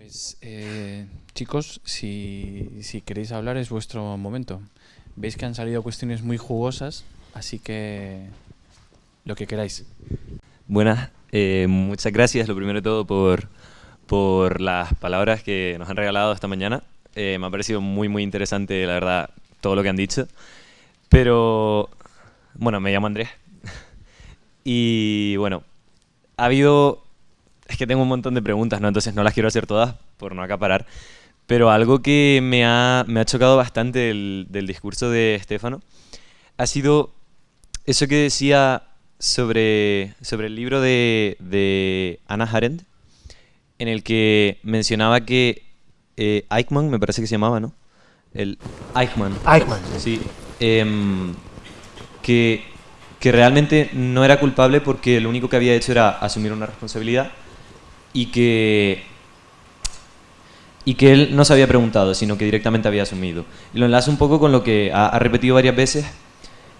Pues eh, chicos, si, si queréis hablar es vuestro momento. Veis que han salido cuestiones muy jugosas, así que lo que queráis. Buenas, eh, muchas gracias lo primero de todo por, por las palabras que nos han regalado esta mañana. Eh, me ha parecido muy muy interesante, la verdad, todo lo que han dicho. Pero, bueno, me llamo Andrés. y bueno, ha habido... Es que tengo un montón de preguntas, ¿no? Entonces no las quiero hacer todas por no acaparar. Pero algo que me ha, me ha chocado bastante del, del discurso de Estefano ha sido eso que decía sobre, sobre el libro de, de Anna Arendt, en el que mencionaba que eh, Eichmann, me parece que se llamaba, ¿no? El Eichmann. Eichmann. Sí. em, que, que realmente no era culpable porque lo único que había hecho era asumir una responsabilidad y que y que él no se había preguntado, sino que directamente había asumido. Y lo enlazo un poco con lo que ha, ha repetido varias veces,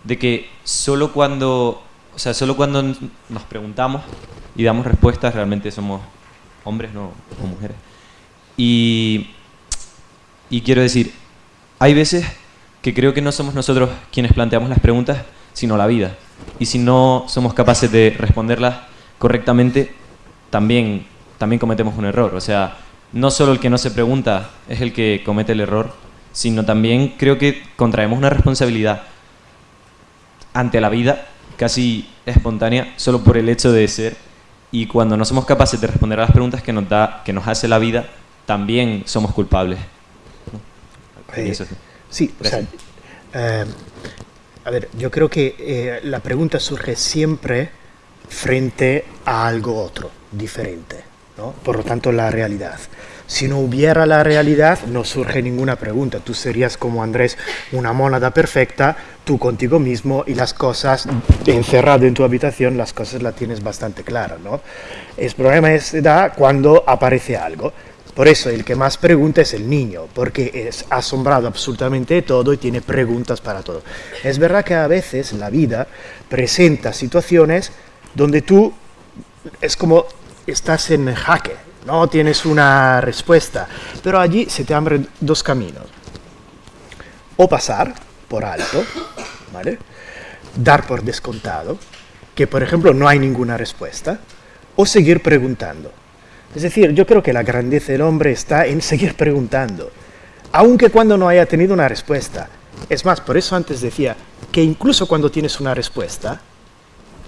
de que solo cuando, o sea, solo cuando nos preguntamos y damos respuestas, realmente somos hombres no, o mujeres. Y, y quiero decir, hay veces que creo que no somos nosotros quienes planteamos las preguntas, sino la vida. Y si no somos capaces de responderlas correctamente, también, también cometemos un error. O sea, no solo el que no se pregunta es el que comete el error, sino también creo que contraemos una responsabilidad ante la vida casi espontánea solo por el hecho de ser y cuando no somos capaces de responder a las preguntas que nos da que nos hace la vida también somos culpables Eh, eso sí. Sí, o sea, eh, a ver, yo creo que eh, la pregunta surge siempre frente a algo otro, diferente, ¿no? Por lo tanto, la realidad. Si no hubiera la realidad, no surge ninguna pregunta. Tú serías como Andrés, una mónada perfecta, tú contigo mismo y las cosas, encerrado en tu habitación, las cosas las tienes bastante claras, ¿no? El problema es, se da cuando aparece algo. Por eso el que más pregunta es el niño, porque es asombrado absolutamente de todo y tiene preguntas para todo. Es verdad que a veces la vida presenta situaciones donde tú es como estás en jaque, no tienes una respuesta, pero allí se te abren dos caminos. O pasar por alto. Dar por descontado, que por ejemplo no hay ninguna respuesta, o seguir preguntando. Es decir, yo creo que la grandeza del hombre está en seguir preguntando, aunque cuando no haya tenido una respuesta. Es más, por eso antes decía que incluso cuando tienes una respuesta,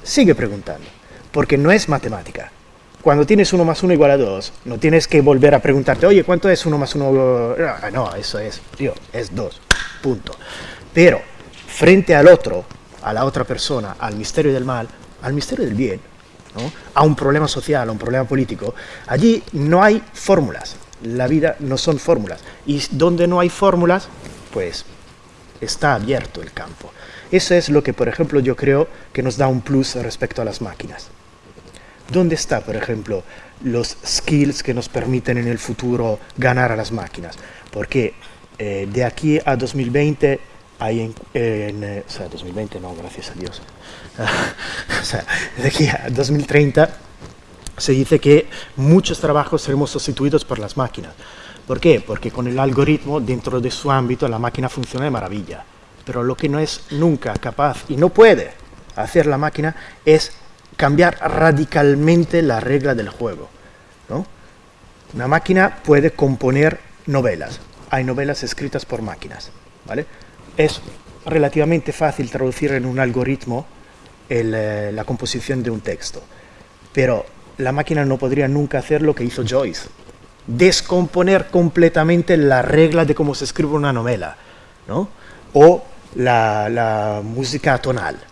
sigue preguntando, porque no es matemática. Cuando tienes 1 más 1 igual a 2, no tienes que volver a preguntarte, oye, ¿cuánto es 1 más 1? Ah, no, eso es, tío, es 2, punto. Pero, frente al otro, a la otra persona, al misterio del mal, al misterio del bien, ¿no? a un problema social, a un problema político, allí no hay fórmulas. La vida no son fórmulas. Y donde no hay fórmulas, pues está abierto el campo. Eso es lo que, por ejemplo, yo creo que nos da un plus respecto a las máquinas. ¿Dónde está, por ejemplo, los skills que nos permiten en el futuro ganar a las máquinas? Porque eh, de aquí a 2020 hay en, eh, o sea, 2020 no, gracias a Dios. o sea, de aquí a 2030 se dice que muchos trabajos seremos sustituidos por las máquinas. ¿Por qué? Porque con el algoritmo, dentro de su ámbito, la máquina funciona de maravilla. Pero lo que no es nunca capaz y no puede hacer la máquina es cambiar radicalmente la regla del juego. Una máquina puede componer novelas. Hay novelas escritas por máquinas. ¿vale? Es relativamente fácil traducir en un algoritmo eh, la composición de un texto. Pero la máquina no podría nunca hacer lo que hizo Joyce. Descomponer completamente la regla de cómo se escribe una novela. ¿no? O la, la música tonal.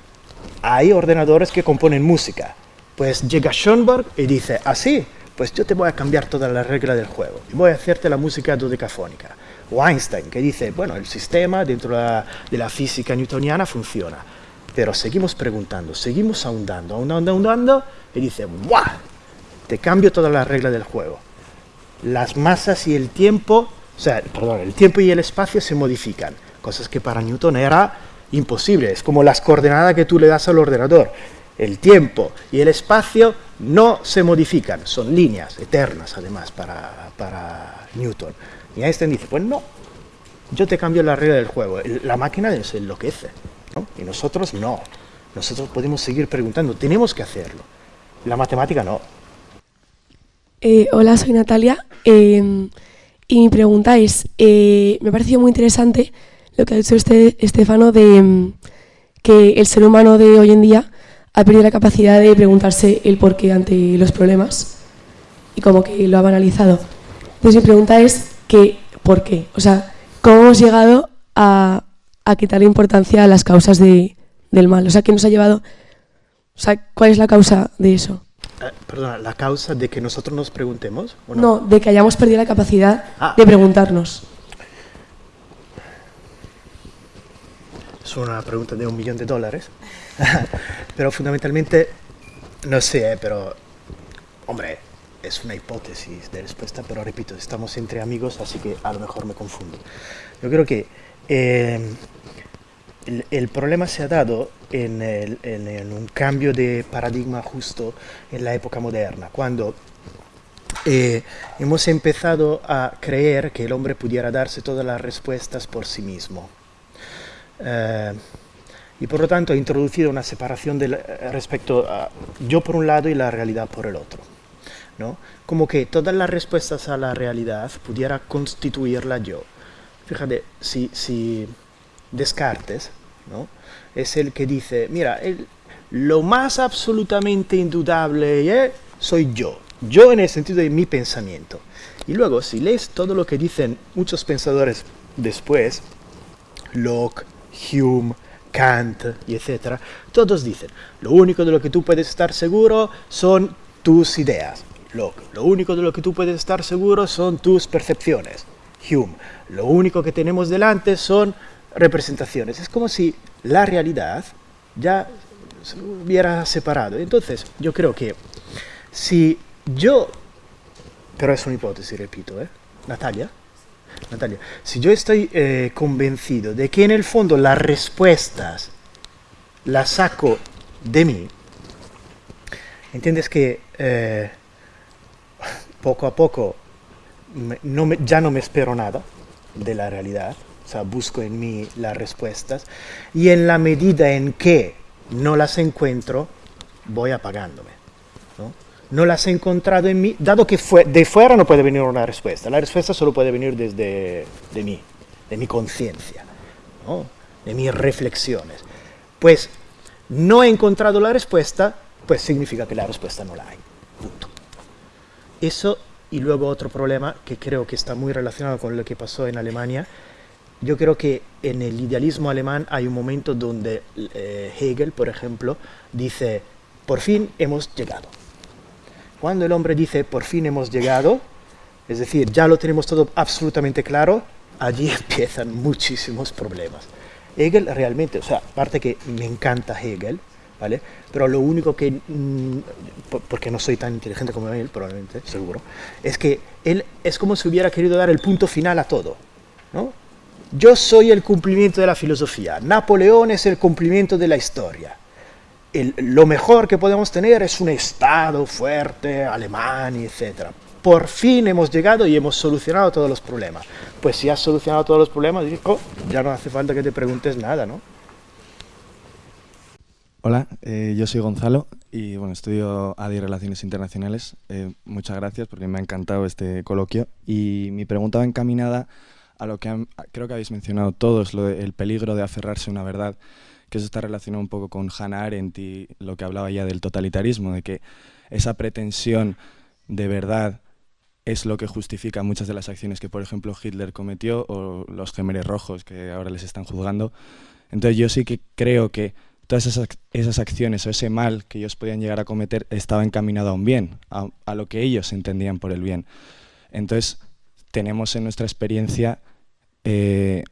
Hay ordenadores que componen música. Pues llega Schoenberg y dice, así, pues yo te voy a cambiar toda la regla del juego y voy a hacerte la música dodecafónica. O Einstein, que dice, bueno, el sistema dentro de la, física newtoniana funciona. Pero seguimos preguntando, seguimos ahondando, ahondando, ahondando, y dice, ¡buah! Te cambio toda la regla del juego. Las masas y el tiempo, o sea, perdón, el tiempo y el espacio se modifican, cosas que para Newton era imposible, es como las coordenadas que tú le das al ordenador. El tiempo y el espacio no se modifican, son líneas eternas además para, para Newton. Y Einstein dice, pues no, yo te cambio la regla del juego, la máquina se enloquece, y nosotros no, nosotros podemos seguir preguntando, tenemos que hacerlo, la matemática no. Eh, hola, soy Natalia. Eh, y mi pregunta es, eh, me ha parecido muy interesante lo que ha dicho usted, Estefano, de mm, que el ser humano de hoy en día ha perdido la capacidad de preguntarse el por qué ante los problemas y como que lo ha banalizado. Entonces mi pregunta es, que, ¿por qué? O sea, ¿cómo hemos llegado a, a quitarle importancia a las causas de, del mal? O sea, ¿qué nos ha llevado? O sea, ¿cuál es la causa de eso? Eh, perdona, ¿la causa de que nosotros nos preguntemos? ¿o no? no? de que hayamos perdido la capacidad Ah. de preguntarnos. Es una pregunta de un millón de dólares. pero fundamentalmente, no sé, eh, pero, hombre, es una hipótesis de respuesta, pero repito, estamos entre amigos, así que a lo mejor me confundo. Yo creo que eh, el, el problema se ha dado en, el- en- en un cambio de paradigma justo en la época moderna, cuando eh, hemos empezado a creer que el hombre pudiera darse todas las respuestas por sí mismo. Eh, y por lo tanto ha introducido una separación del- eh, respecto a yo por un lado y la realidad por el otro. ¿no? Como que todas las respuestas a la realidad pudiera constituirla yo. Fíjate, si, si Descartes ¿no? es el que dice, mira, el- lo más absolutamente indudable eh, soy yo, yo en el sentido de mi pensamiento. Y luego, si lees todo lo que dicen muchos pensadores después, Locke, Hume, Kant y etcétera, todos dicen, lo único de lo que tú puedes estar seguro son tus ideas. Locke, lo único de lo que tú puedes estar seguro son tus percepciones. Hume, lo único que tenemos delante son representaciones. Es como si la realidad ya se hubiera separado. Entonces, yo creo que si yo, pero es una hipótesis, repito, ¿eh? Natalia, Natalia, si yo estoy eh, convencido de que en el fondo las respuestas las saco de mí, entiendes que eh, poco a poco ya no me espero nada de la realidad, o sea, busco en mí las respuestas y en la medida en que no las encuentro, voy apagándome. ¿No? Las he encontrado en mí, dado que fue, de fuera no puede venir una respuesta, la respuesta solo puede venir desde de mí, de mi conciencia, ¿no? de mis reflexiones. Pues no he encontrado la respuesta, pues significa que la respuesta no la hay. Punto. Eso y luego otro problema que creo que está muy relacionado con lo que pasó en Alemania. Yo creo que en el idealismo alemán hay un momento donde eh, Hegel, por ejemplo, dice, por fin hemos llegado. Cuando el hombre dice, por fin hemos llegado, es decir, ya lo tenemos todo absolutamente claro, allí empiezan muchísimos problemas. Hegel realmente, o sea, aparte que me encanta Hegel, ¿vale? Pero lo único que, mm, po- porque no soy tan inteligente como él, probablemente, seguro, es que él es como si hubiera querido dar el punto final a todo, ¿no? Yo soy el cumplimiento de la filosofía, Napoleón es el cumplimiento de la historia. El- lo mejor que podemos tener es un Estado fuerte, alemán, etc. Por fin hemos llegado y hemos solucionado todos los problemas. Pues si has solucionado todos los problemas, digo, ya no hace falta que te preguntes nada, ¿no? Hola, eh, yo soy Gonzalo y bueno, estudio ADI Relaciones Internacionales. Eh, muchas gracias porque me ha encantado este coloquio y mi pregunta va encaminada a lo que han- creo que habéis mencionado todos, lo de- el peligro de aferrarse a una verdad, que eso está relacionado un poco con Hannah Arendt y lo que hablaba ya del totalitarismo, de que esa pretensión de verdad es lo que justifica muchas de las acciones que, por ejemplo, Hitler cometió o los gemeres rojos que ahora les están juzgando. Entonces yo sí que creo que todas esas, esas acciones o ese mal que ellos podían llegar a cometer estaba encaminado a un bien, a, a lo que ellos entendían por el bien. Entonces tenemos en nuestra experiencia eh,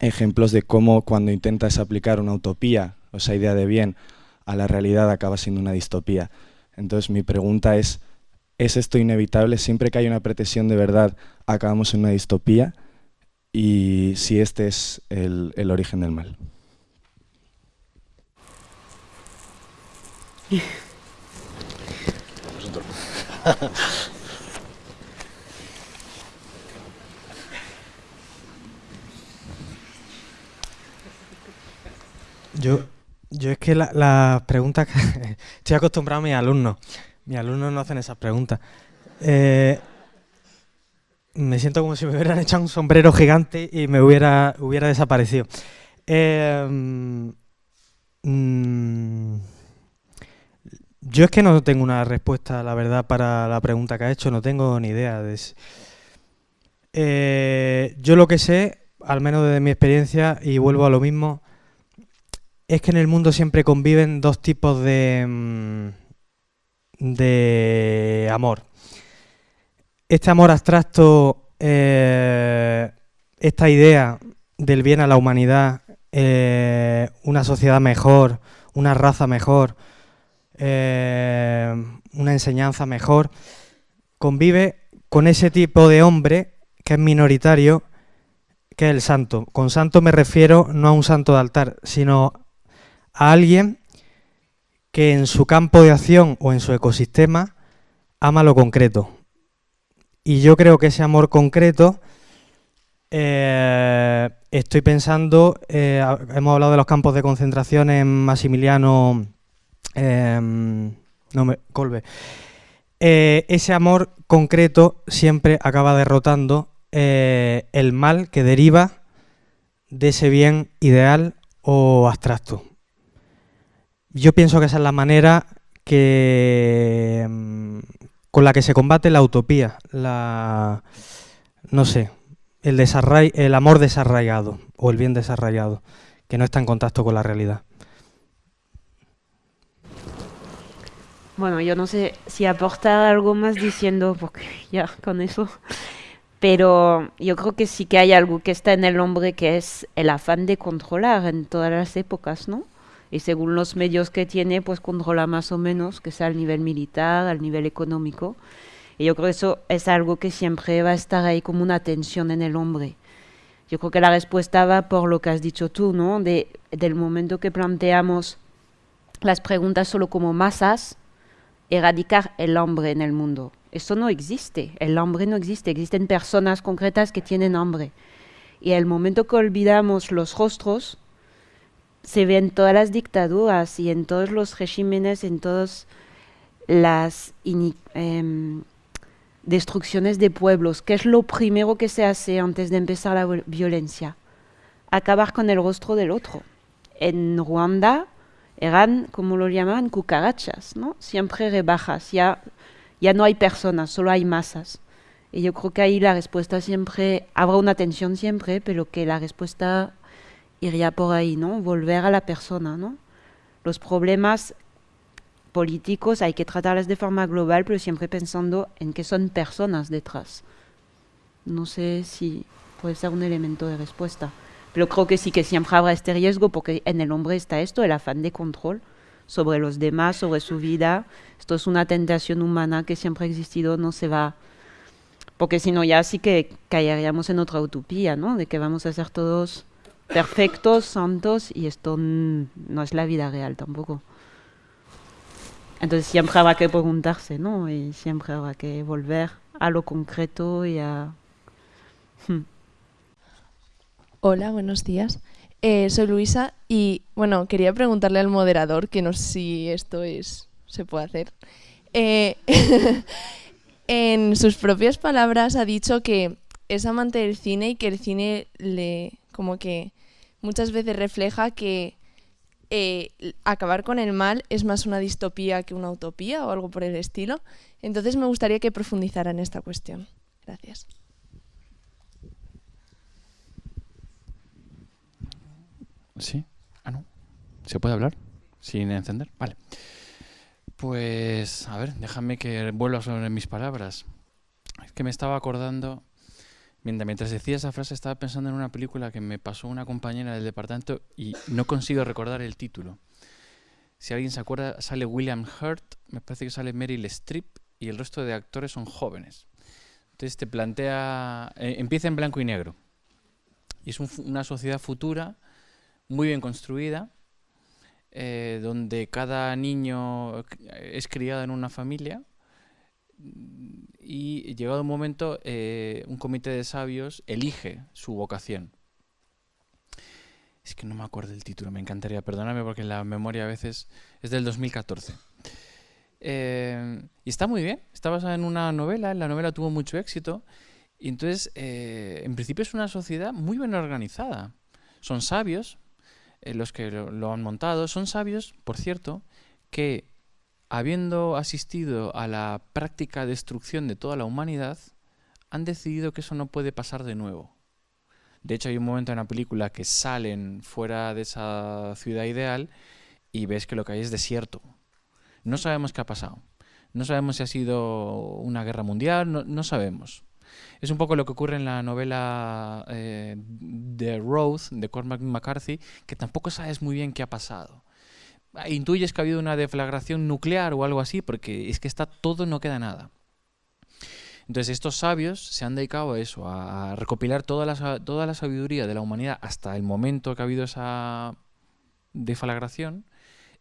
ejemplos de cómo cuando intentas aplicar una utopía o esa idea de bien a la realidad acaba siendo una distopía. Entonces mi pregunta es, ¿es esto inevitable? Siempre que hay una pretensión de verdad acabamos en una distopía y si este es el, el origen del mal. Yo, yo es que las la preguntas... estoy acostumbrado a mis alumnos. Mis alumnos no hacen esas preguntas. Eh, me siento como si me hubieran echado un sombrero gigante y me hubiera, hubiera desaparecido. Eh, mm, yo es que no tengo una respuesta, la verdad, para la pregunta que ha hecho, no tengo ni idea. De eh, yo lo que sé, al menos desde mi experiencia, y vuelvo a lo mismo, es que en el mundo siempre conviven dos tipos de, mm, de amor. Este amor abstracto, eh, esta idea del bien a la humanidad, eh, una sociedad mejor, una raza mejor, eh, una enseñanza mejor, convive con ese tipo de hombre que es minoritario, que es el santo. Con santo me refiero no a un santo de altar, sino a alguien que en su campo de acción o en su ecosistema ama lo concreto. Y yo creo que ese amor concreto, eh, estoy pensando, eh, hemos hablado de los campos de concentración en Massimiliano em, no me, Colbe. Eh, ese amor concreto siempre acaba derrotando el mal que deriva de ese bien ideal o abstracto. Yo pienso que esa es la manera que mm, con la que se combate la utopía, la no sé, el el amor desarraigado o el bien desarraigado, que no está en contacto con la realidad. Bueno, yo no sé si aportar algo más diciendo, porque ya con eso, pero yo creo que sí que hay algo que está en el hombre que es el afán de controlar en todas las épocas, ¿no? Y según los medios que tiene, pues controla más o menos, que sea al nivel militar, al nivel económico. Y yo creo que eso es algo que siempre va a estar ahí como una tensión en el hombre. Yo creo que la respuesta va por lo que has dicho tú, ¿no? De, del momento que planteamos las preguntas solo como masas, erradicar el hombre en el mundo. Eso no existe, el hombre no existe, existen personas concretas que tienen hambre. Y el momento que olvidamos los rostros, se ve en todas las dictaduras y en todos los regímenes, en todas las em, destrucciones de pueblos. ¿Qué es lo primero que se hace antes de empezar la violencia? Acabar con el rostro del otro. En Ruanda eran, como lo llamaban, cucarachas, ¿no? Siempre rebajas, ya, ya no hay personas, solo hay masas. Y yo creo que ahí la respuesta siempre, habrá una tensión siempre, pero que la respuesta iría por ahí, ¿no? Volver a la persona, ¿no? Los problemas políticos hay que tratarlos de forma global, pero siempre pensando en que son personas detrás. No sé si puede ser un elemento de respuesta, pero creo que sí que siempre habrá este riesgo porque en el hombre está esto, el afán de control sobre los demás, sobre su vida. Esto es una tentación humana que siempre ha existido, no se va porque si no ya sí que caeríamos en otra utopía, ¿no? De que vamos a ser todos perfectos, santos, y esto no es la vida real tampoco. Entonces siempre habrá que preguntarse, ¿no? Y siempre habrá que volver a lo concreto y a... Hmm. Hola, buenos días. Eh, soy Luisa y, bueno, quería preguntarle al moderador, que no sé si esto es se puede hacer. Eh, en sus propias palabras ha dicho que es amante del cine y que el cine le como que muchas veces refleja que eh, acabar con el mal es más una distopía que una utopía o algo por el estilo. Entonces me gustaría que profundizara en esta cuestión. Gracias. Sí. Ah, no. ¿Se puede hablar? Sin encender. Vale. Pues, a ver, déjame que vuelva sobre mis palabras. Es que me estaba acordando Mientras decía esa frase estaba pensando en una película que me pasó una compañera del departamento y no consigo recordar el título. Si alguien se acuerda, sale William Hurt, me parece que sale Meryl Streep y el resto de actores son jóvenes. Entonces te plantea, eh, empieza en blanco y negro. Y es una sociedad futura muy bien construida, eh, donde cada niño es criado en una familia y llegado un momento, eh, un comité de sabios elige su vocación. Es que no me acuerdo el título, me encantaría, perdóname porque la memoria a veces es del 2014. Eh, y está muy bien, está basada en una novela, la novela tuvo mucho éxito. Y entonces, eh, en principio es una sociedad muy bien organizada. Son sabios los que lo, han montado, son sabios, por cierto, que habiendo asistido a la práctica destrucción de toda la humanidad, han decidido que eso no puede pasar de nuevo. De hecho, hay un momento en la película que salen fuera de esa ciudad ideal y ves que lo que hay es desierto. No sabemos qué ha pasado. No sabemos si ha sido una guerra mundial, no, sabemos. Es un poco lo que ocurre en la novela eh, The Road de Cormac McCarthy, que tampoco sabes muy bien qué ha pasado. Intuyes que ha habido una deflagración nuclear o algo así, porque es que está todo, no queda nada. Entonces estos sabios se han dedicado a eso, a recopilar toda la, toda la sabiduría de la humanidad hasta el momento que ha habido esa deflagración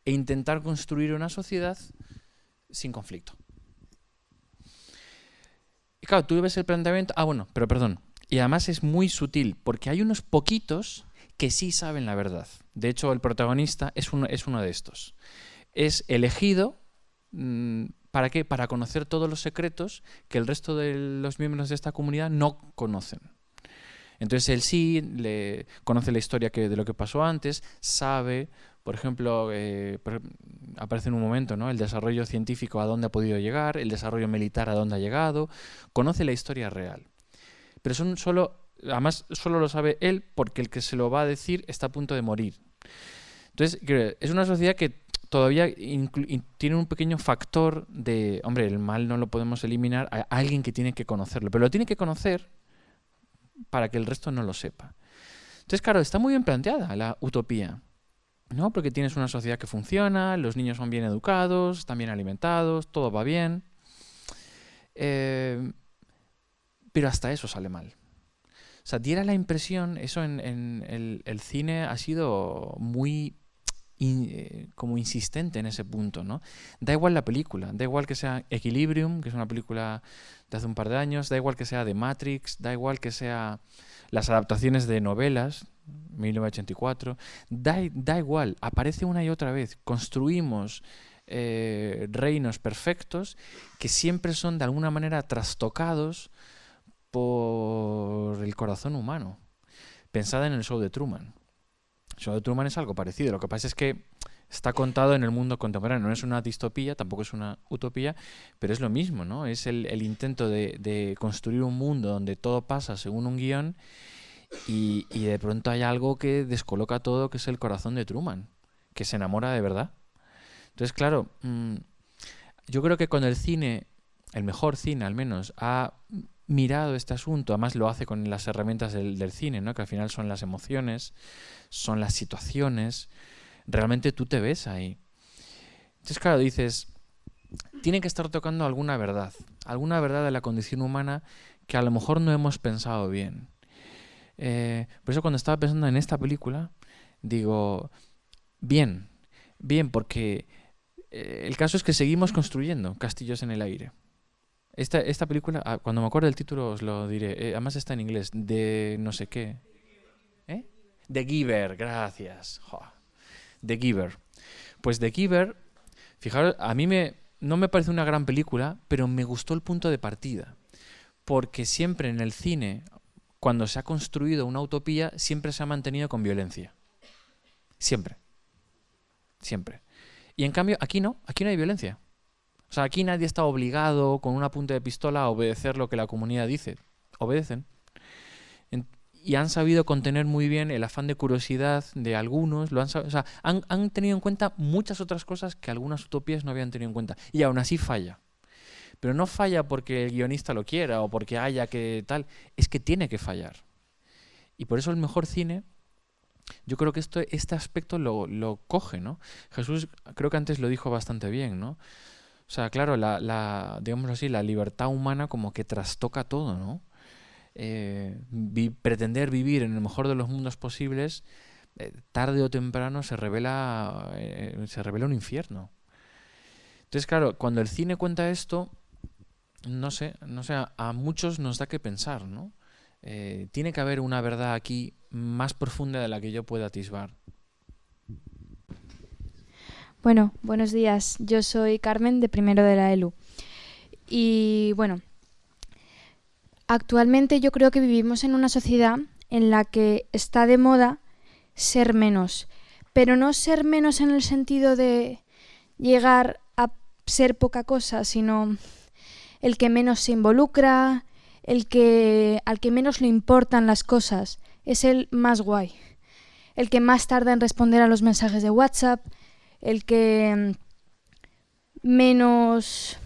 e intentar construir una sociedad sin conflicto. Y claro, tú ves el planteamiento... Ah, bueno, pero perdón. Y además es muy sutil, porque hay unos poquitos que sí saben la verdad. De hecho, el protagonista es uno, es uno de estos. Es elegido... Mm, ¿Para qué? Para conocer todos los secretos que el resto de los miembros de esta comunidad no conocen. Entonces él sí le conoce la historia que, de lo que pasó antes, sabe por ejemplo, eh, aparece en un momento ¿no? el desarrollo científico a dónde ha podido llegar, el desarrollo militar a dónde ha llegado, conoce la historia real. Pero son solo, además solo lo sabe él porque el que se lo va a decir está a punto de morir. Entonces, es una sociedad que todavía tiene un pequeño factor de, hombre, el mal no lo podemos eliminar, a alguien que tiene que conocerlo, pero lo tiene que conocer para que el resto no lo sepa. Entonces, claro, está muy bien planteada la utopía. ¿no? Porque tienes una sociedad que funciona, los niños son bien educados, están bien alimentados, todo va bien. Eh, pero hasta eso sale mal. O sea, diera la impresión, eso en, el, cine ha sido muy eh, como insistente en ese punto, ¿no? Da igual la película, da igual que sea Equilibrium, que es una película de hace un par de años, da igual que sea The Matrix, da igual que sea las adaptaciones de novelas, 1984, da, da igual, aparece una y otra vez, construimos eh, reinos perfectos que siempre son de alguna manera trastocados por el corazón humano. Pensada en el show de Truman. El show de Truman es algo parecido, lo que pasa es que está contado en el mundo contemporáneo. No es una distopía, tampoco es una utopía, pero es lo mismo, ¿no? Es el, intento de, construir un mundo donde todo pasa según un guion y, de pronto hay algo que descoloca todo, que es el corazón de Truman, que se enamora de verdad. Entonces, claro, mm, yo creo que cuando el cine, el mejor cine al menos, ha mirado este asunto, además lo hace con las herramientas del, cine, ¿no? que al final son las emociones, son las situaciones, realmente tú te ves ahí. Entonces, claro, dices, tiene que estar tocando alguna verdad, alguna verdad de la condición humana que a lo mejor no hemos pensado bien. Eh, por eso cuando estaba pensando en esta película, digo, bien, bien, porque eh, el caso es que seguimos construyendo castillos en el aire. Esta, esta película, ah, cuando me acuerdo del título os lo diré, eh, además está en inglés, de no sé qué. ¿Eh? The Giver, gracias. The Giver. Pues The Giver, fijaros, a mí me, no me parece una gran película, pero me gustó el punto de partida. Porque siempre en el cine, cuando se ha construido una utopía, siempre se ha mantenido con violencia. Siempre. Siempre. Y en cambio, aquí no, aquí no hay violencia. Sea, aquí nadie está obligado con una punta de pistola a obedecer lo que la comunidad dice. Obedecen. y han sabido contener muy bien el afán de curiosidad de algunos. Lo han, o sea, han, han tenido en cuenta muchas otras cosas que algunas utopías no habían tenido en cuenta. Y aún así falla. Pero no falla porque el guionista lo quiera o porque haya que tal, es que tiene que fallar. Y por eso el mejor cine, yo creo que esto, este aspecto lo, lo coge, ¿no? Jesús creo que antes lo dijo bastante bien, ¿no? O sea, claro, la, la así, la libertad humana como que trastoca todo, ¿no? Eh, pretender vivir en el mejor de los mundos posibles, eh, tarde o temprano se revela, eh, se revela un infierno. Entonces, claro, cuando el cine cuenta esto, no sé, no sé, a, muchos nos da que pensar, ¿no? Tiene que haber una verdad aquí más profunda de la que yo pueda atisbar. Bueno, buenos días. Yo soy Carmen de primero de la ELU. Y bueno, actualmente yo creo que vivimos en una sociedad en la que está de moda ser menos, pero no ser menos en el sentido de llegar a ser poca cosa, sino el que menos se involucra, el que al que menos le importan las cosas, es el más guay. El que más tarda en responder a los mensajes de WhatsApp, el que mm, menos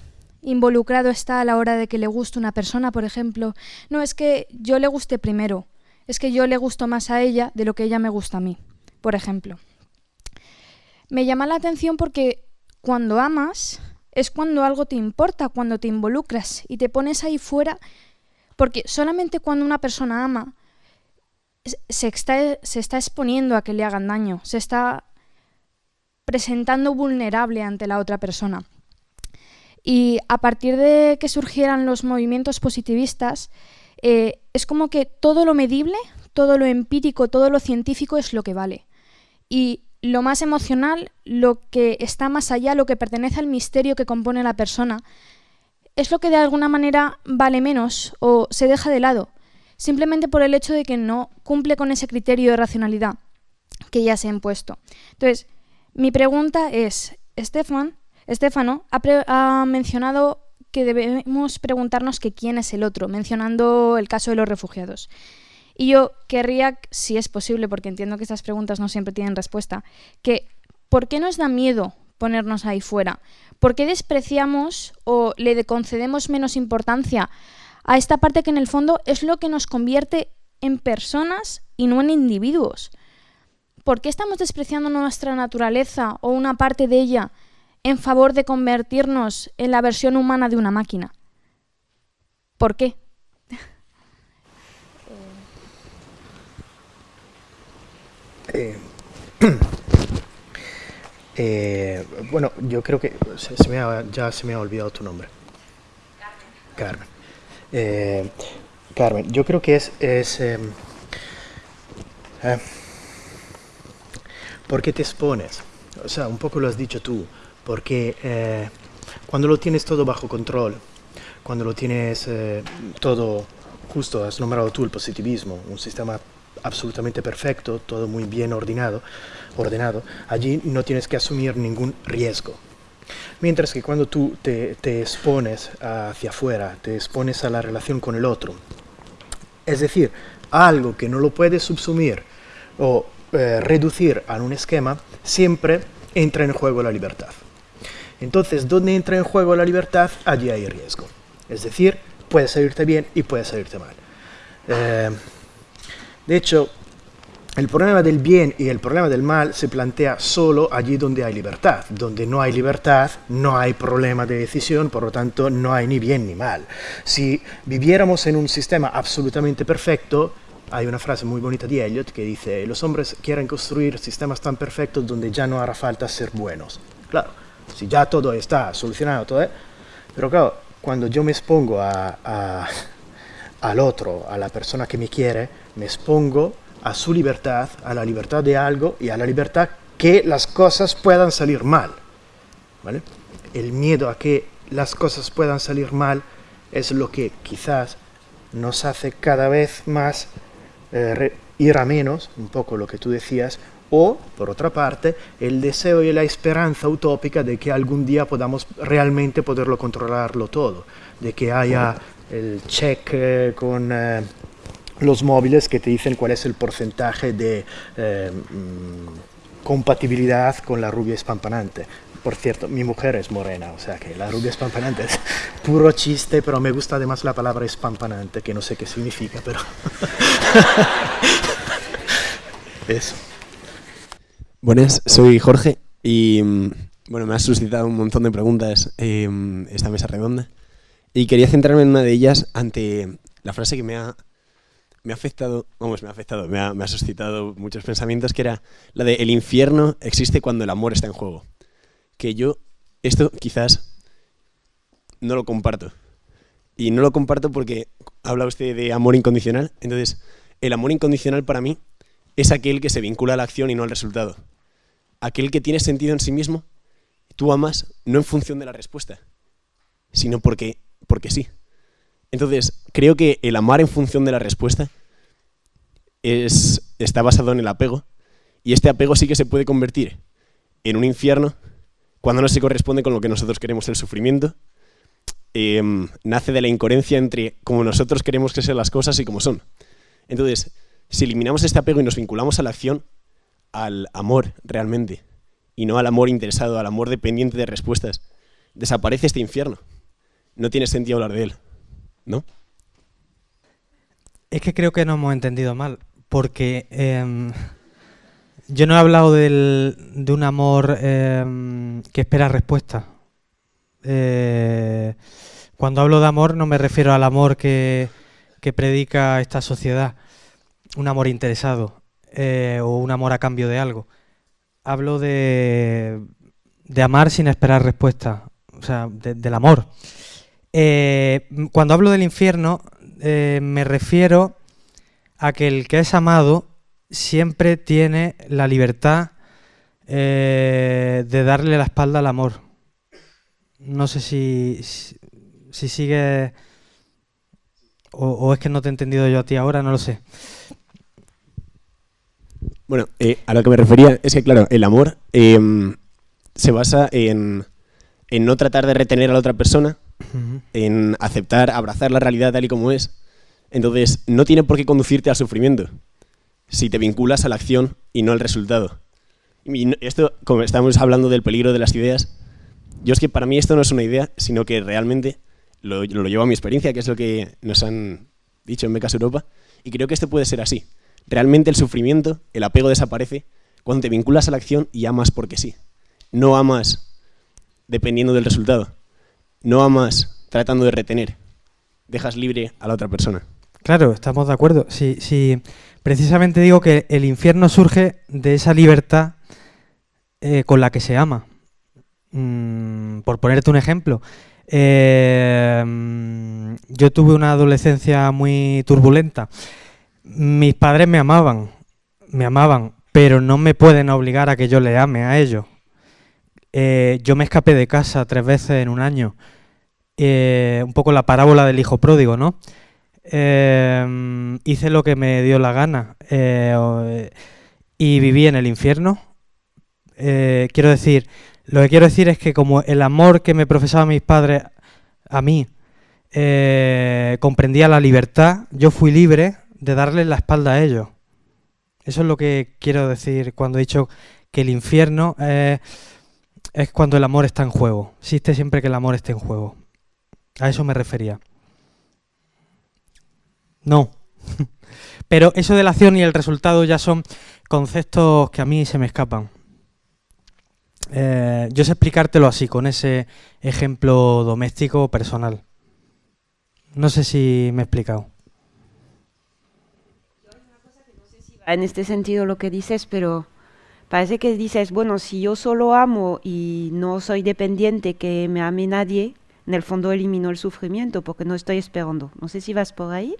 involucrado está a la hora de que le guste una persona, por ejemplo. No es que yo le guste primero, es que yo le gusto más a ella de lo que ella me gusta a mí, por ejemplo. Me llama la atención porque cuando amas es cuando algo te importa, cuando te involucras y te pones ahí fuera, porque solamente cuando una persona ama se está, se está exponiendo a que le hagan daño, se está presentando vulnerable ante la otra persona. Y a partir de que surgieran los movimientos positivistas, eh, es como que todo lo medible, todo lo empírico, todo lo científico es lo que vale. Y lo más emocional, lo que está más allá, lo que pertenece al misterio que compone la persona, es lo que de alguna manera vale menos o se deja de lado, simplemente por el hecho de que no cumple con ese criterio de racionalidad que ya se ha impuesto. Entonces, mi pregunta es, Estefan, Estefano ha, mencionado que debemos preguntarnos que quién es el otro, mencionando el caso de los refugiados. Y yo querría, si es posible, porque entiendo que estas preguntas no siempre tienen respuesta, que ¿por qué nos da miedo ponernos ahí fuera? ¿Por qué despreciamos o le concedemos menos importancia a esta parte que en el fondo es lo que nos convierte en personas y no en individuos? ¿Por qué estamos despreciando nuestra naturaleza o una parte de ella en favor de convertirnos en la versión humana de una máquina? ¿Por qué? Eh, eh, bueno, yo creo que ya se me ha olvidado tu nombre. Carmen. Eh, Carmen, yo creo que es... es em, eh, ¿Por qué te expones? O sea, un poco lo has dicho tú. Porque eh, cuando lo tienes todo bajo control, cuando lo tienes eh, todo justo, has nombrado tú el positivismo, un sistema absolutamente perfecto, todo muy bien ordenado, ordenado, allí no tienes que asumir ningún riesgo. Mientras que cuando tú te, te expones hacia afuera, te expones a la relación con el otro, es decir, algo que no lo puedes subsumir o eh, reducir a un esquema, siempre entra en juego la libertad. Entonces, donde entra en juego la libertad, allí hay riesgo. Es decir, puede salirte bien y puede salirte mal. Eh, de hecho, el problema del bien y el problema del mal se plantea solo allí donde hay libertad. Donde no hay libertad, no hay problema de decisión, por lo tanto, no hay ni bien ni mal. Si viviéramos en un sistema absolutamente perfecto, hay una frase muy bonita de Eliot que dice, los hombres quieren construir sistemas tan perfectos donde ya no hará falta ser buenos. Claro, si ya todo está solucionado, todo, ¿eh? pero claro, cuando yo me expongo a, a- al otro, a la persona que me quiere, me expongo a su libertad, a la libertad de algo y a la libertad que las cosas puedan salir mal. ¿vale? El miedo a que las cosas puedan salir mal es lo que quizás nos hace cada vez más eh, ir a menos, un poco lo que tú decías, o, por otra parte, el deseo y la esperanza utópica de que algún día podamos realmente poderlo controlarlo todo, de que haya el check eh, con eh, los móviles que te dicen cuál es el porcentaje de eh, mm, compatibilidad con la rubia espampanante. Por cierto, mi mujer es morena, o sea que la rubia espampanante es puro chiste, pero me gusta además la palabra espampanante, que no sé qué significa, pero... Eso. Buenas, soy Jorge y mm, bueno, me has suscitado un montón de preguntas eh, esta mesa redonda y quería centrarme en una de ellas ante la frase que me ha, me ha afectado, vamos, me ha afectado, me ha, me ha suscitado muchos pensamientos, que era la de el infierno existe cuando el amor está en juego. Que yo esto quizás no lo comparto. y no lo comparto porque habla usted de amor incondicional. Entonces, el amor incondicional para mí es aquel que se vincula a la acción y no al resultado. Aquel que tiene sentido en sí mismo, tú amas no en función de la respuesta, sino porque, porque sí. Entonces, creo que el amar en función de la respuesta es, está basado en el apego, y este apego sí que se puede convertir en un infierno cuando no se corresponde con lo que nosotros queremos el sufrimiento. Em, nace de la incoherencia entre cómo nosotros queremos que sean las cosas y cómo son. Entonces, si eliminamos este apego y nos vinculamos a la acción, al amor realmente, y no al amor interesado, al amor dependiente de respuestas, desaparece este infierno. No tiene sentido hablar de él, ¿no? Es que creo que nos hemos entendido mal, porque em, yo no he hablado de un amor em, que espera respuesta. Eh, cuando hablo de amor no me refiero al amor que, predica esta sociedad, un amor interesado eh, o un amor a cambio de algo. Hablo de, de amar sin esperar respuesta, o sea, del amor. Eh, cuando hablo del infierno me refiero a que el que es amado siempre tiene la libertad eh, de darle la espalda al amor. No sé si, si, sigue o, es que no te he entendido yo a ti ahora, no lo sé. Bueno, eh, a lo que me refería es que, claro, el amor em, se basa en, en, no tratar de retener a la otra persona, en aceptar, abrazar la realidad tal y como es. Entonces, no tiene por qué conducirte al sufrimiento si te vinculas a la acción y no al resultado. Y esto, como estamos hablando del peligro de las ideas, yo es que para mí esto no es una idea, sino que realmente lo, lo llevo a mi experiencia, que es lo que nos han dicho en Becas Europa, y creo que esto puede ser así. Realmente el sufrimiento, el apego desaparece cuando te vinculas a la acción y amas porque sí. No amas dependiendo del resultado. No amas tratando de retener. Dejas libre a la otra persona. Claro, estamos de acuerdo. Si, si precisamente digo que el infierno surge de esa libertad eh, con la que se ama. Mm, por ponerte un ejemplo, eh, yo tuve una adolescencia muy turbulenta. Mis padres me amaban, me amaban, pero no me pueden obligar a que yo le ame a ellos. Eh, yo me escapé de casa tres veces en un año. un poco la parábola del hijo pródigo, ¿no? Em, hice lo que me dio la gana eh, y viví en el infierno. Eh, quiero decir, lo que quiero decir es que como el amor que me profesaban mis padres a mí eh, comprendía la libertad, yo fui libre de darle la espalda a ellos. Eso es lo que quiero decir cuando he dicho que el infierno es cuando el amor está en juego. Existe siempre que el amor esté en juego. A eso me refería. No. Pero eso de la acción y el resultado ya son conceptos que a mí se me escapan. Eh, yo sé explicártelo así, con ese ejemplo doméstico personal. No sé si me he explicado. En este sentido lo que dices, pero parece que dices, bueno, si yo solo amo y no soy dependiente que me ame nadie, en el fondo elimino el sufrimiento porque no estoy esperando. No sé si vas por ahí.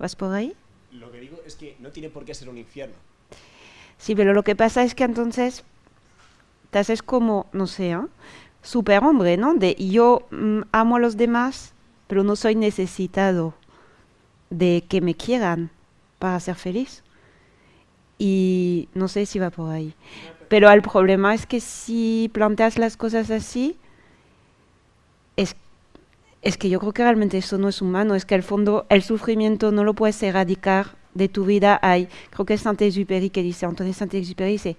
¿Vas por ahí? Lo que digo es que no tiene por qué ser un infierno. Sí, pero lo que pasa es que entonces te haces como, no sé, ¿eh? superhombre, ¿no? De yo mm, amo a los demás, pero no soy necesitado de que me quieran para ser feliz. Y no sé si va por ahí. Pero el problema es que si planteas las cosas así, es que yo creo que realmente eso no es humano, es que al fondo el sufrimiento no lo puedes erradicar de tu vida. Hay, creo que es Saint-Exupéry que dice, Antonio Saint-Exupéry dice,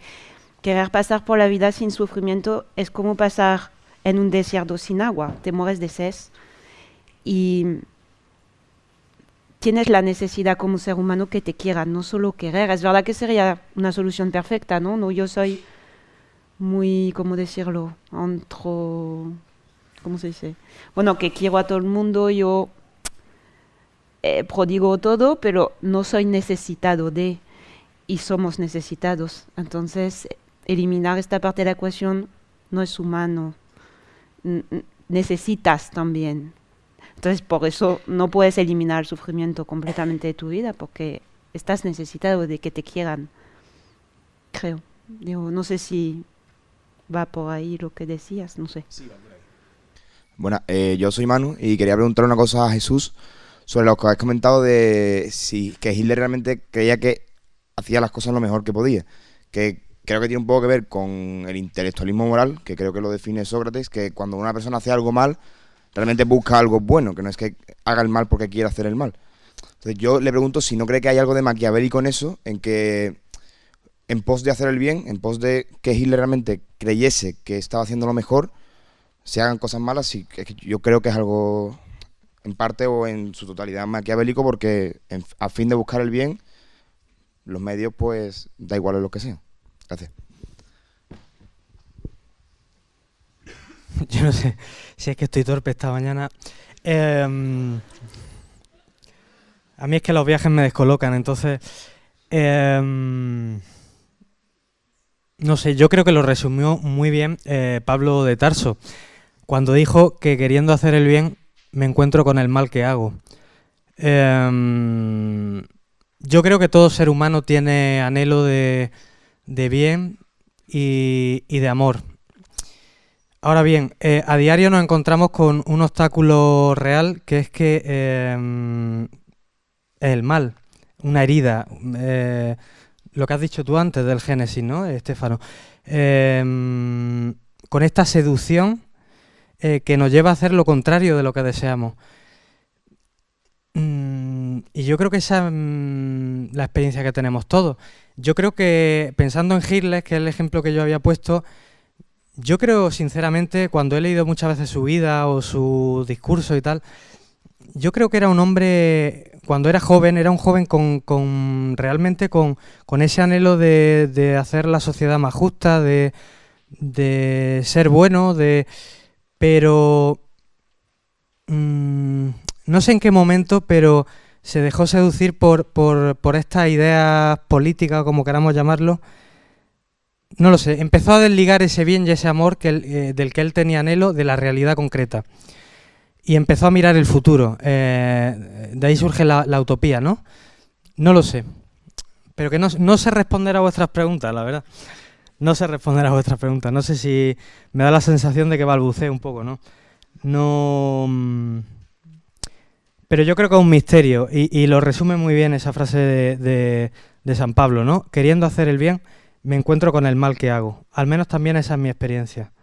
querer pasar por la vida sin sufrimiento es como pasar en un desierto sin agua, te mueres de sed y tienes la necesidad como ser humano que te quieran, no solo querer. Es verdad que sería una solución perfecta, ¿no? no yo soy muy, ¿cómo decirlo? Antro ¿cómo se dice? Bueno, que quiero a todo el mundo, yo eh, prodigo todo, pero no soy necesitado de, y somos necesitados. Entonces, eliminar esta parte de la ecuación no es humano. necesitas también. Entonces, por eso no puedes eliminar el sufrimiento completamente de tu vida, porque estás necesitado de que te quieran. Creo. Digo, no sé si va por ahí lo que decías, no sé. Bueno, eh, yo soy Manu y quería preguntar una cosa a Jesús sobre lo que has comentado de si que Hitler realmente creía que hacía las cosas lo mejor que podía. Que creo que tiene un poco que ver con el intelectualismo moral, que creo que lo define Sócrates, que cuando una persona hace algo mal, realmente busca algo bueno, que no es que haga el mal porque quiera hacer el mal. Entonces yo le pregunto si no cree que hay algo de maquiavélico en eso, en que en pos de hacer el bien, en pos de que Hitler realmente creyese que estaba haciendo lo mejor, se hagan cosas malas, y yo creo que es algo en parte o en su totalidad maquiavélico porque a fin de buscar el bien, los medios pues da igual lo que sea. Gracias. Yo no sé si es que estoy torpe esta mañana. Em, a mí es que los viajes me descolocan, entonces... Em, no sé, yo creo que lo resumió muy bien eh, Pablo de Tarso, cuando dijo que queriendo hacer el bien me encuentro con el mal que hago. Em, yo creo que todo ser humano tiene anhelo de, bien y, de amor. Ahora bien, eh, a diario nos encontramos con un obstáculo real que es que em, el mal, una herida, eh, lo que has dicho tú antes del Génesis, ¿no, Estefano? Em, con esta seducción eh, que nos lleva a hacer lo contrario de lo que deseamos. Mm, y yo creo que esa es mm, la experiencia que tenemos todos. Yo creo que, pensando en Hitler, que es el ejemplo que yo había puesto, yo creo sinceramente, cuando he leído muchas veces su vida o su discurso y tal, yo creo que era un hombre, cuando era joven, era un joven con, realmente con, ese anhelo de, hacer la sociedad más justa, de, de ser bueno, de pero mm, no sé en qué momento, pero se dejó seducir por, por, por estas ideas políticas, como queramos llamarlo. No lo sé, empezó a desligar ese bien y ese amor que eh, del que él tenía anhelo de la realidad concreta. Y empezó a mirar el futuro. Eh, de ahí surge la, utopía, ¿no? No lo sé. Pero que no, no sé responder a vuestras preguntas, la verdad. No sé responder a vuestras preguntas. No sé si me da la sensación de que balbuceo un poco, ¿no? No... Mm, pero yo creo que es un misterio y, lo resume muy bien esa frase de, San Pablo, ¿no? Queriendo hacer el bien, me encuentro con el mal que hago. Al menos también esa es mi experiencia.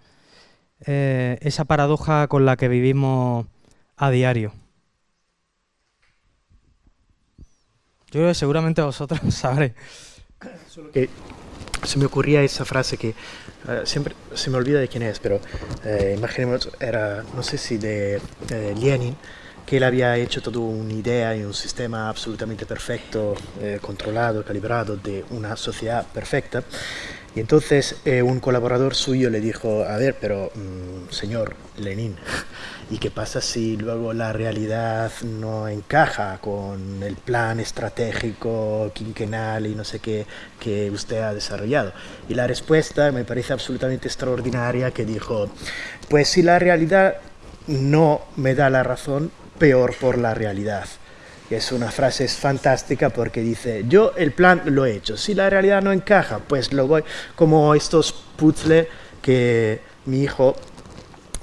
Eh, esa paradoja con la que vivimos a diario. Yo creo seguramente vosotros sabréis. Se me ocurría esa frase que eh, siempre se me olvida de quién es, pero eh, imaginemos, era, no sé si de Lenin, que él había hecho toda una idea y un sistema absolutamente perfecto, eh, controlado, calibrado de una sociedad perfecta. Y entonces eh, un colaborador suyo le dijo, a ver, pero mm, señor Lenin, ¿y qué pasa si luego la realidad no encaja con el plan estratégico quinquenal y no sé qué que usted ha desarrollado? Y la respuesta me parece absolutamente extraordinaria que dijo, pues si la realidad no me da la razón, peor por la realidad. Es una frase fantástica porque dice, yo el plan lo he hecho, si la realidad no encaja, pues lo voy, como estos puzzles que mi hijo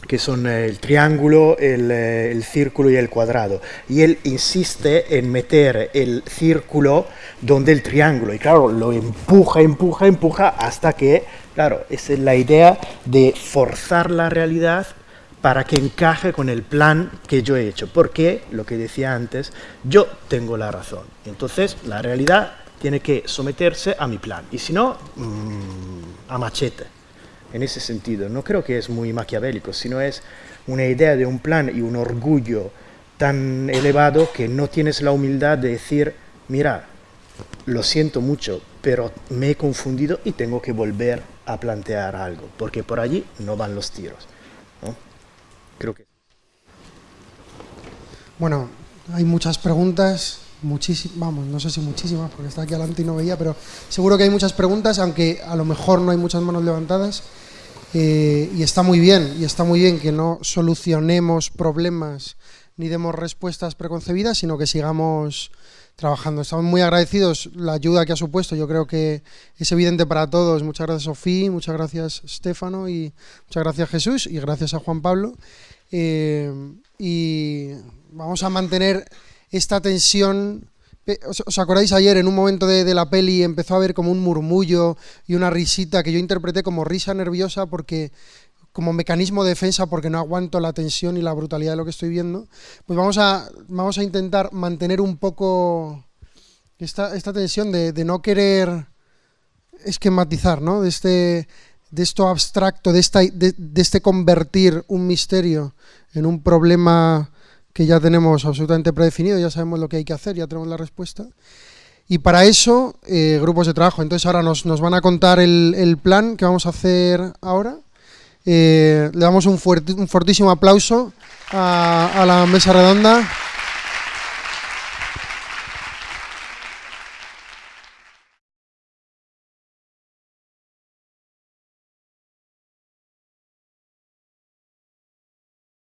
que son el triángulo, el, eh, el, círculo y el cuadrado. Y él insiste en meter el círculo donde el triángulo. Y claro, lo empuja, empuja, empuja hasta que, claro, esa es la idea de forzar la realidad para que encaje con el plan que yo he hecho. Porque, lo que decía antes, yo tengo la razón. Entonces, la realidad tiene que someterse a mi plan. Y si no, mm, a machete. En ese sentido, no creo que es muy maquiavélico, sino es una idea de un plan y un orgullo tan elevado que no tienes la humildad de decir, mira, lo siento mucho, pero me he confundido y tengo que volver a plantear algo, porque por allí no van los tiros. Creo que. Bueno, hay muchas preguntas, muchísimas, vamos, no sé si muchísimas, porque está aquí adelante y no veía, pero seguro que hay muchas preguntas, aunque a lo mejor no hay muchas manos levantadas. Eh, y está muy bien, y está muy bien que no solucionemos problemas ni demos respuestas preconcebidas, sino que sigamos trabajando. Estamos muy agradecidos la ayuda que ha supuesto, yo creo que es evidente para todos. Muchas gracias Sofía, muchas gracias Stefano y muchas gracias Jesús y gracias a Juan Pablo. Eh, y vamos a mantener esta tensión. ¿Os, acordáis ayer en un momento de, la peli empezó a haber como un murmullo y una risita que yo interpreté como risa nerviosa porque como mecanismo de defensa porque no aguanto la tensión y la brutalidad de lo que estoy viendo, pues vamos a, vamos a intentar mantener un poco esta, esta tensión de, no querer esquematizar, ¿no? De este, de esto abstracto, de, esta, de este convertir un misterio en un problema que ya tenemos absolutamente predefinido, ya sabemos lo que hay que hacer, ya tenemos la respuesta. Y para eso, eh, grupos de trabajo. Entonces ahora nos, nos van a contar el, el plan que vamos a hacer ahora. Eh, le damos un, fuerte, un fortísimo aplauso a la mesa redonda.